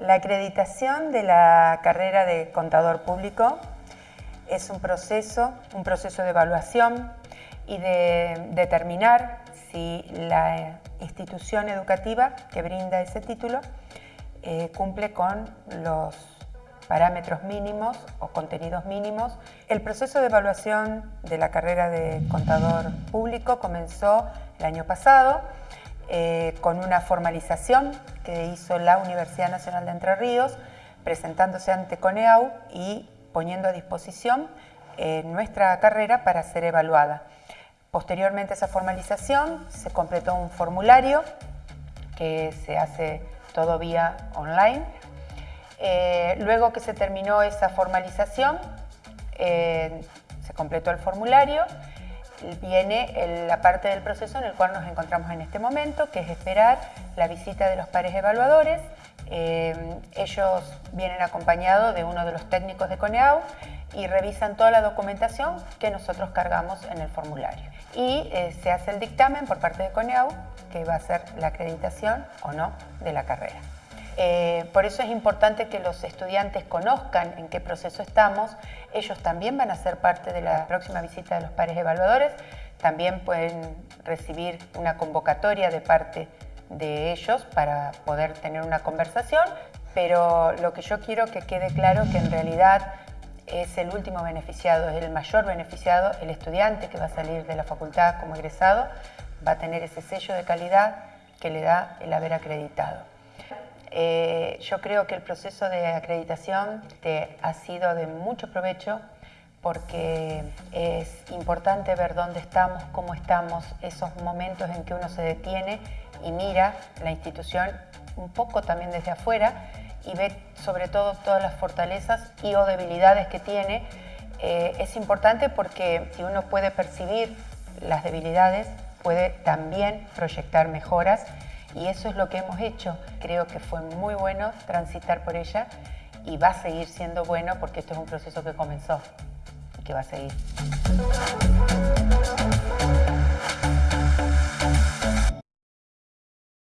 La acreditación de la carrera de contador público es un proceso, un proceso de evaluación y de determinar si la institución educativa que brinda ese título eh, cumple con los parámetros mínimos o contenidos mínimos. El proceso de evaluación de la carrera de contador público comenzó el año pasado eh, con una formalización que hizo la Universidad Nacional de Entre Ríos, presentándose ante CONEAU y poniendo a disposición eh, nuestra carrera para ser evaluada. Posteriormente a esa formalización se completó un formulario que se hace todo vía online. Eh, luego que se terminó esa formalización, se completó el formulario viene la parte del proceso en el cual nos encontramos en este momento, que es esperar la visita de los pares evaluadores. Eh, ellos vienen acompañados de uno de los técnicos de CONEAU y revisan toda la documentación que nosotros cargamos en el formulario. Y eh, se hace el dictamen por parte de CONEAU, que va a ser la acreditación o no de la carrera. Eh, por eso es importante que los estudiantes conozcan en qué proceso estamos. Ellos también van a ser parte de la próxima visita de los pares evaluadores. También pueden recibir una convocatoria de parte de ellos para poder tener una conversación, pero lo que yo quiero que quede claro que en realidad es el último beneficiado, es el mayor beneficiado, el estudiante que va a salir de la facultad como egresado va a tener ese sello de calidad que le da el haber acreditado. Eh, yo creo que el proceso de acreditación te ha sido de mucho provecho porque es importante ver dónde estamos, cómo estamos, esos momentos en que uno se detiene y mira la institución un poco también desde afuera y ve sobre todo todas las fortalezas y o debilidades que tiene. Eh, es importante porque si uno puede percibir las debilidades, puede también proyectar mejoras y eso es lo que hemos hecho. Creo que fue muy bueno transitar por ella y va a seguir siendo bueno porque esto es un proceso que comenzó y que va a seguir.